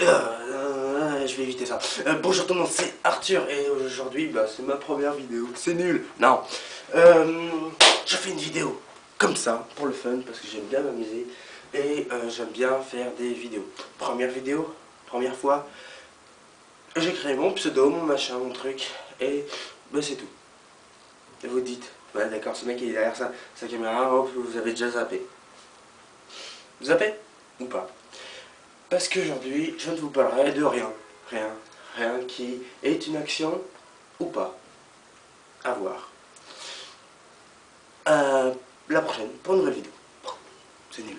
Euh, je vais éviter ça. Euh, bonjour tout le monde, c'est Arthur et aujourd'hui, bah, c'est ma première vidéo. C'est nul. Non. Euh, je fais une vidéo comme ça, pour le fun, parce que j'aime bien m'amuser et j'aime bien faire des vidéos. Première vidéo, première fois, j'ai créé mon pseudo, mon machin, mon truc et bah, c'est tout. Et vous dites, ouais d'accord, ce mec est derrière sa, sa caméra, hop, vous avez déjà zappé. Zappé Ou pas? Parce qu'aujourd'hui, je ne vous parlerai de rien. Rien. Rien qui est une action ou pas. À voir. Euh, la prochaine, pour une nouvelle vidéo. C'est nul.